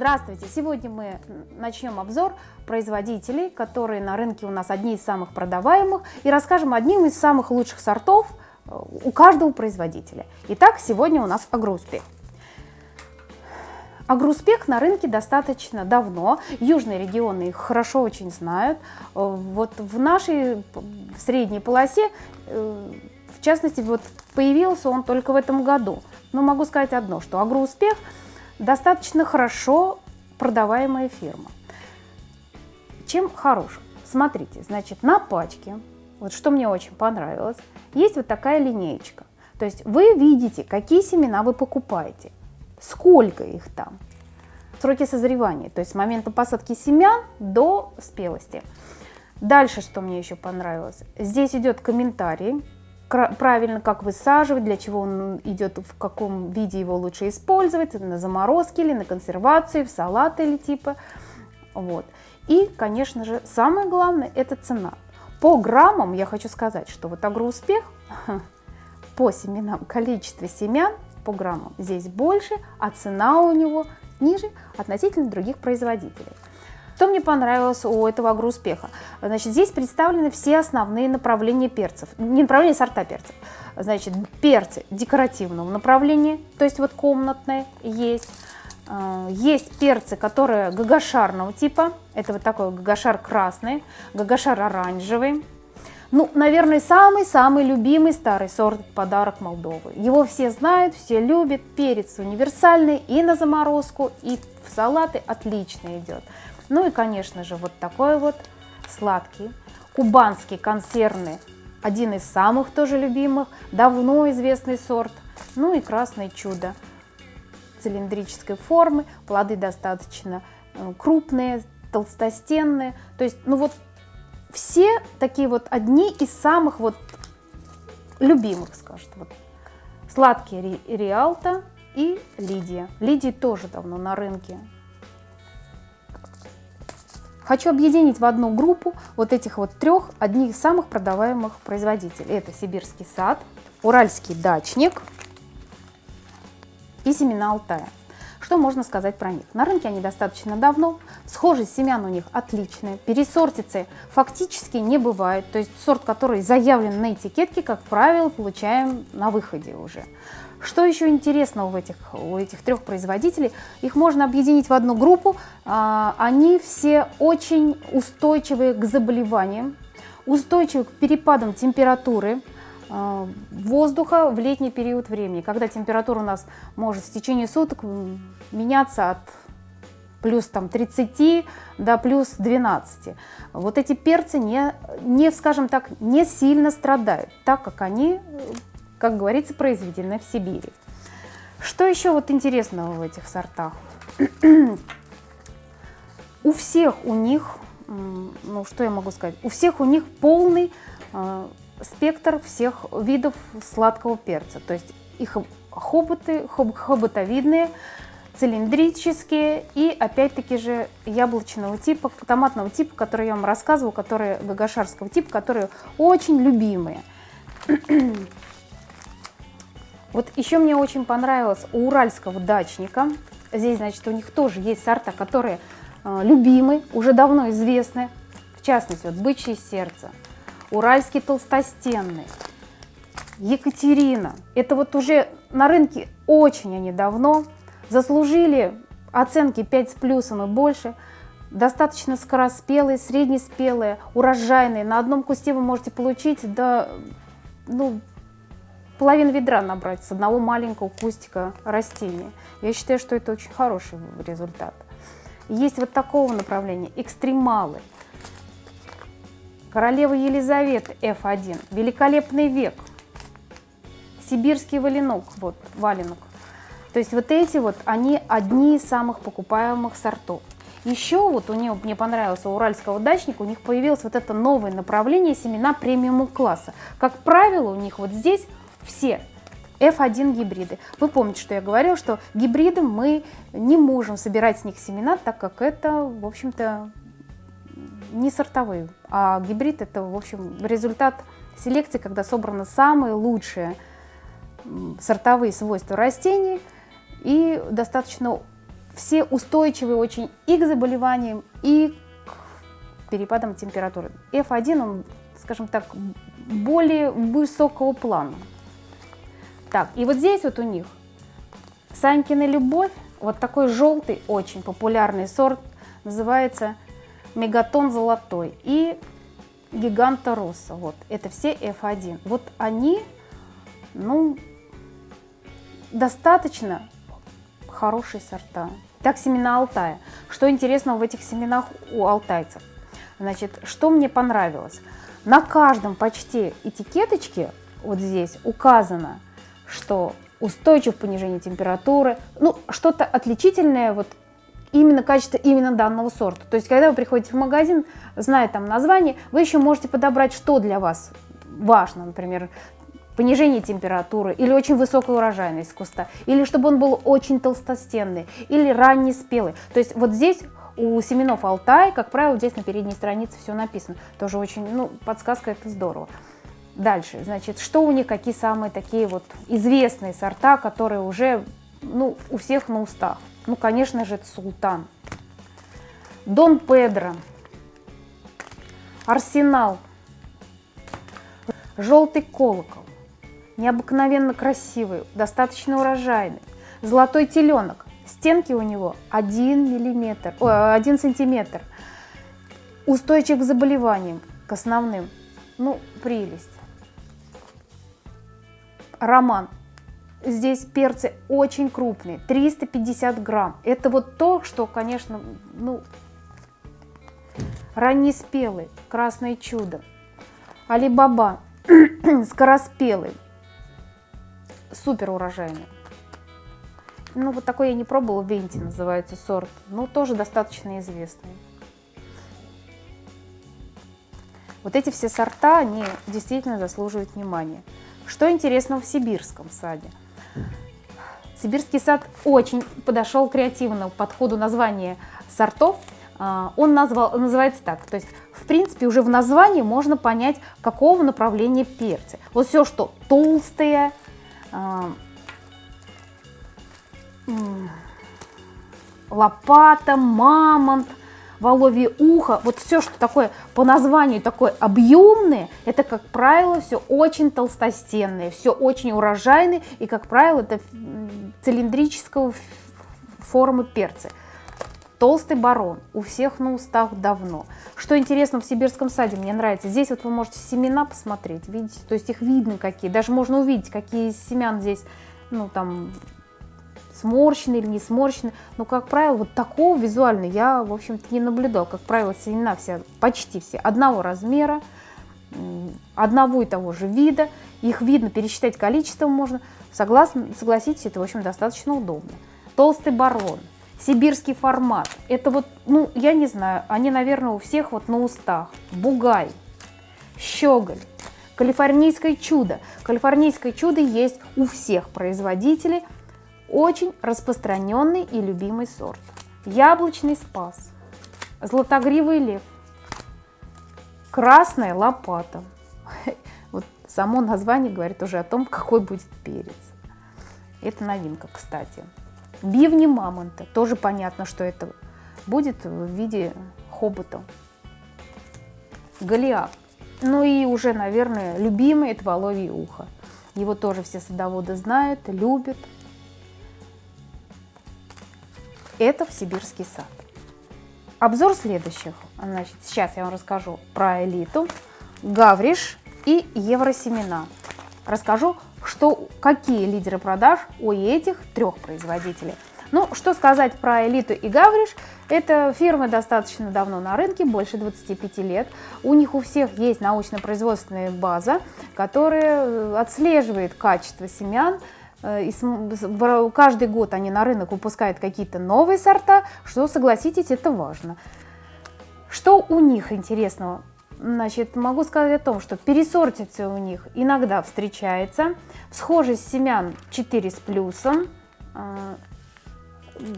Здравствуйте! Сегодня мы начнем обзор производителей, которые на рынке у нас одни из самых продаваемых, и расскажем одним из самых лучших сортов э, у каждого производителя. Итак, сегодня у нас агроуспех. Агроуспех на рынке достаточно давно, южные регионы их хорошо очень знают. Э, вот в нашей средней полосе, э, в частности, вот появился он только в этом году. Но могу сказать одно, что агроуспех – достаточно хорошо продаваемая фирма. Чем хорош? Смотрите, значит, на пачке, вот что мне очень понравилось, есть вот такая линеечка. То есть вы видите, какие семена вы покупаете, сколько их там, сроки созревания, то есть с момента посадки семян до спелости. Дальше, что мне еще понравилось, здесь идет комментарий, правильно, как высаживать, для чего он идет, в каком виде его лучше использовать, на заморозке или на консервацию, в салаты или типа. Вот. И, конечно же, самое главное – это цена. По граммам я хочу сказать, что вот агроуспех по семенам, количество семян по граммам здесь больше, а цена у него ниже относительно других производителей. Что мне понравилось у этого агроуспеха? Значит, здесь представлены все основные направления перцев, не направления, сорта перцев. Значит, перцы декоративного направления, то есть вот комнатные есть. А, есть перцы, которые гагашарного типа, это вот такой гагашар красный, гагашар оранжевый. Ну, наверное, самый-самый любимый старый сорт подарок Молдовы. Его все знают, все любят. Перец универсальный и на заморозку, и салаты отлично идет. Ну и, конечно же, вот такой вот сладкий, кубанский консервный, один из самых тоже любимых, давно известный сорт. Ну и красное чудо цилиндрической формы, плоды достаточно э, крупные, толстостенные. То есть, ну вот все такие вот одни из самых вот любимых, скажем. Вот. Сладкий Риалта и Лидия. Лидии тоже давно на рынке. Хочу объединить в одну группу вот этих вот трех, одних из самых продаваемых производителей. Это сибирский сад, уральский дачник и семена Алтая. Что можно сказать про них? На рынке они достаточно давно, схожесть семян у них отличная, пересортицы фактически не бывает, то есть сорт, который заявлен на этикетке, как правило, получаем на выходе уже. Что еще интересного в этих, у этих трех производителей? Их можно объединить в одну группу. А, они все очень устойчивые к заболеваниям, устойчивы к перепадам температуры воздуха в летний период времени, когда температура у нас может в течение суток меняться от плюс там, 30 до плюс 12. Вот эти перцы не, не, скажем так, не сильно страдают, так как они как говорится, произведены в Сибири. Что еще вот интересного в этих сортах? у всех у них, ну что я могу сказать, у всех у них полный э, спектр всех видов сладкого перца. То есть их хоботы, хоб, хоботовидные, цилиндрические и опять-таки же яблочного типа, томатного типа, который я вам рассказывала, которые гагашарского типа, которые очень любимые. Вот еще мне очень понравилось у уральского дачника. Здесь, значит, у них тоже есть сорта, которые э, любимы, уже давно известны. В частности, вот бычье сердце, уральский толстостенный, Екатерина. Это вот уже на рынке очень они давно. Заслужили оценки 5 с плюсом и больше. Достаточно скороспелые, среднеспелые, урожайные. На одном кусте вы можете получить до ну, половину ведра набрать с одного маленького кустика растения. Я считаю, что это очень хороший результат. Есть вот такого направления экстремалы. Королева Елизавета F1, великолепный век, сибирский валенок, вот валенок. То есть вот эти вот, они одни из самых покупаемых сортов. Еще вот у нее, мне понравился у уральского дачника, у них появилось вот это новое направление семена премиум класса. Как правило, у них вот здесь все F1 гибриды. Вы помните, что я говорила, что гибриды мы не можем собирать с них семена, так как это, в общем-то, не сортовые, а гибрид это, в общем, результат селекции, когда собраны самые лучшие сортовые свойства растений и достаточно все устойчивые очень и к заболеваниям, и к перепадам температуры. F1, он, скажем так, более высокого плана. Так, и вот здесь вот у них Санькина любовь, вот такой желтый, очень популярный сорт, называется Мегатон золотой и Гиганта Росса. Вот, это все F1. Вот они, ну, достаточно хорошие сорта. Так, семена Алтая. Что интересного в этих семенах у алтайцев? Значит, что мне понравилось? На каждом почти этикеточке вот здесь указано, что устойчив к понижению температуры, ну, что-то отличительное, вот именно качество именно данного сорта. То есть, когда вы приходите в магазин, зная там название, вы еще можете подобрать, что для вас важно, например, понижение температуры или очень высокая урожайность куста, или чтобы он был очень толстостенный, или ранний спелый. То есть вот здесь у семенов Алтай, как правило, здесь на передней странице все написано. Тоже очень, ну, подсказка это здорово. Дальше, значит, что у них, какие самые такие вот известные сорта, которые уже, ну, у всех на устах. Ну, конечно же, это Султан. Дон Педро. Арсенал. Желтый колокол. Необыкновенно красивый, достаточно урожайный. Золотой теленок. Стенки у него 1 миллиметр, о, 1 сантиметр. Устойчив к заболеваниям, к основным. Ну, прелесть. Роман. Здесь перцы очень крупные, 350 грамм. Это вот то, что, конечно, ну, раннеспелый, красное чудо. Алибаба, скороспелый, супер урожайный. Ну, вот такой я не пробовала, Венти называется сорт. Ну, тоже достаточно известный. Вот эти все сорта, они действительно заслуживают внимания. Что интересного в сибирском саде? Сибирский сад очень подошел креативно к подходу названия сортов. А, он назвал, называется так, то есть в принципе уже в названии можно понять, какого направления перцы. Вот все, что толстые, а, лопата, мамонт, воловье ухо, вот все, что такое по названию такое объемное, это, как правило, все очень толстостенное, все очень урожайное, и, как правило, это цилиндрического формы перцы. Толстый барон у всех на устах давно. Что интересно в сибирском саде, мне нравится, здесь вот вы можете семена посмотреть, видите, то есть их видно какие, даже можно увидеть, какие семян здесь, ну там сморщены или не сморщены. Но, как правило, вот такого визуально я, в общем-то, не наблюдал. Как правило, семена все, почти все одного размера, одного и того же вида. Их видно, пересчитать количество можно. Согласно, согласитесь, это, в общем, достаточно удобно. Толстый барон, сибирский формат. Это вот, ну, я не знаю, они, наверное, у всех вот на устах. Бугай, щеголь, калифорнийское чудо. Калифорнийское чудо есть у всех производителей – очень распространенный и любимый сорт. Яблочный спас, златогривый лев, красная лопата. Вот само название говорит уже о том, какой будет перец. Это новинка, кстати. Бивни мамонта. Тоже понятно, что это будет в виде хобота. Голиаф. Ну и уже, наверное, любимый это воловье ухо. Его тоже все садоводы знают, любят. Это в Сибирский сад. Обзор следующих. Значит, сейчас я вам расскажу про элиту, Гавриш и Евросемена. Расскажу, что, какие лидеры продаж у этих трех производителей. Ну, что сказать про элиту и Гавриш? Это фирмы достаточно давно на рынке, больше 25 лет. У них у всех есть научно-производственная база, которая отслеживает качество семян, Э, и каждый год они на рынок выпускают какие-то новые сорта, что, согласитесь, это важно. Что у них интересного? Значит, могу сказать о том, что пересортиться у них иногда встречается. Схожесть семян 4 с плюсом. Э,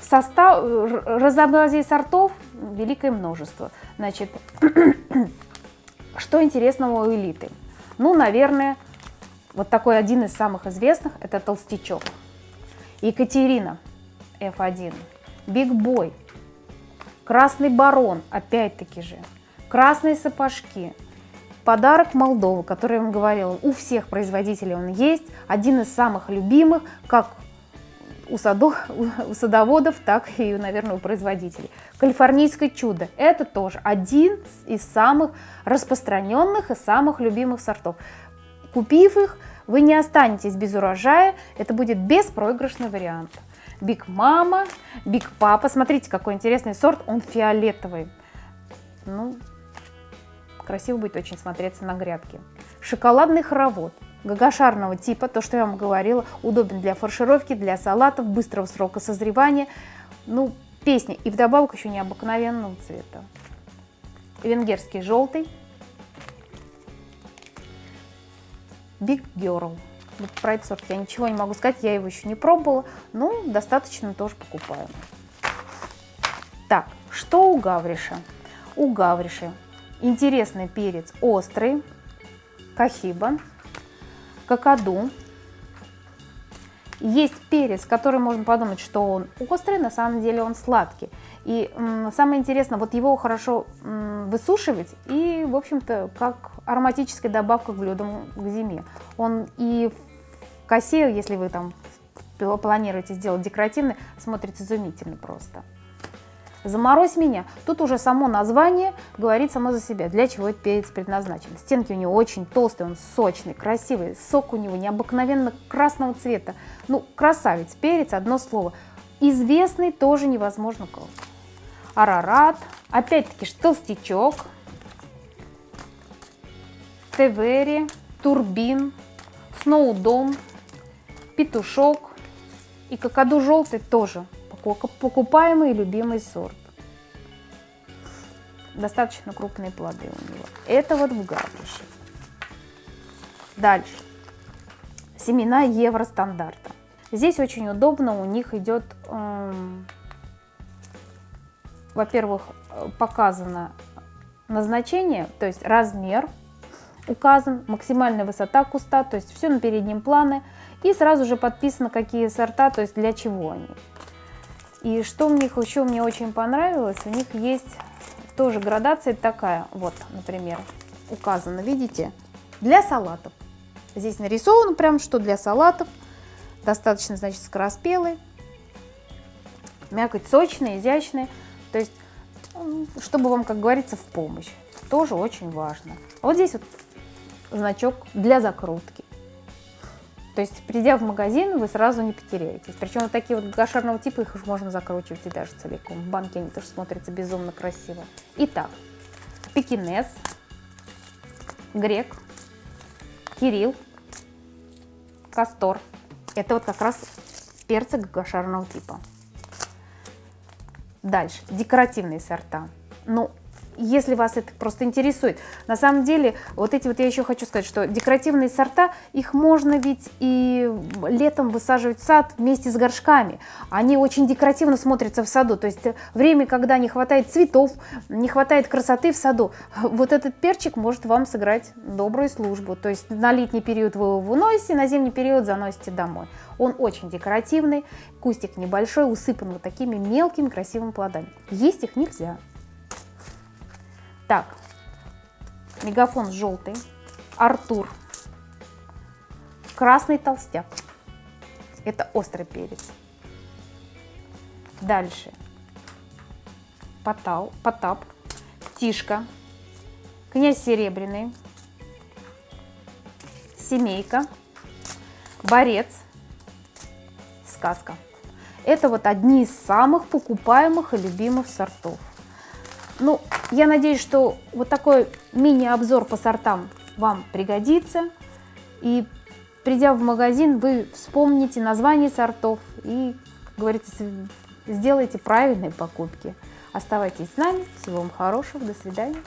состав, разнообразие сортов великое множество. Значит, что интересного у элиты? Ну, наверное, вот такой один из самых известных – это толстячок. Екатерина F1. Биг Бой, Красный Барон, опять-таки же, Красные сапожки, Подарок Молдовы, который я вам говорила, у всех производителей он есть, один из самых любимых, как у, садов, у садоводов, так и, наверное, у производителей. Калифорнийское чудо – это тоже один из самых распространенных и самых любимых сортов. Купив их, вы не останетесь без урожая, это будет беспроигрышный вариант. Биг Мама, Биг Папа, смотрите, какой интересный сорт, он фиолетовый. Ну, красиво будет очень смотреться на грядке. Шоколадный хоровод – гогошарного типа, то, что я вам говорила, удобен для фаршировки, для салатов, быстрого срока созревания. Ну, песня. И вдобавок еще необыкновенного цвета. Венгерский желтый. Big Girl. Вот про этот сорт я ничего не могу сказать, я его еще не пробовала, но достаточно тоже покупаю. Так, что у гавриша? У гавриша интересный перец острый, кахиба, какаду. Есть перец, который можно подумать, что он острый, на самом деле он сладкий. И самое интересное, вот его хорошо высушивать и, в общем-то, как ароматическая добавка к блюдам к зиме. Он и в косе, если вы там планируете сделать декоративный, смотрится изумительно просто. Заморозь меня. Тут уже само название говорит само за себя, для чего этот перец предназначен. Стенки у него очень толстые, он сочный, красивый, сок у него необыкновенно красного цвета. Ну, красавец, перец, одно слово. Известный тоже невозможно кого. Арарат, опять-таки толстячок, Тевери, Турбин, Сноудон, Петушок и какаду желтый тоже покупаемый и любимый сорт. Достаточно крупные плоды у него. Это вот в гаврище. Дальше. Семена евростандарта. Здесь очень удобно, у них идет, эм, во-первых, показано назначение, то есть размер указан, максимальная высота куста, то есть все на переднем плане, и сразу же подписано, какие сорта, то есть для чего они. И что у них еще мне очень понравилось, у них есть тоже градация такая, вот, например, указано, видите, для салатов. Здесь нарисовано прям, что для салатов, достаточно, значит, скороспелый, мякоть сочная, изящная, то есть, чтобы вам, как говорится, в помощь. Тоже очень важно. Вот здесь вот значок для закрутки. То есть, придя в магазин, вы сразу не потеряетесь. Причем вот такие вот гашарного типа, их уже можно закручивать и даже целиком. В банке они тоже смотрятся безумно красиво. Итак, пекинес, грек, кирилл, кастор. Это вот как раз перцы гашарного типа. Дальше, декоративные сорта. Ну, если вас это просто интересует. На самом деле, вот эти вот я еще хочу сказать, что декоративные сорта, их можно ведь и летом высаживать в сад вместе с горшками. Они очень декоративно смотрятся в саду. То есть время, когда не хватает цветов, не хватает красоты в саду, вот этот перчик может вам сыграть добрую службу. То есть на летний период вы его выносите, на зимний период заносите домой. Он очень декоративный, кустик небольшой, усыпан вот такими мелкими красивыми плодами. Есть их нельзя. Так, мегафон желтый, Артур, красный толстяк. Это острый перец. Дальше. Потал, Потап, Тишка, князь Серебряный, Семейка, Борец, Сказка. Это вот одни из самых покупаемых и любимых сортов. Ну, я надеюсь, что вот такой мини-обзор по сортам вам пригодится. И придя в магазин, вы вспомните название сортов и, как говорится, сделайте правильные покупки. Оставайтесь с нами. Всего вам хорошего. До свидания.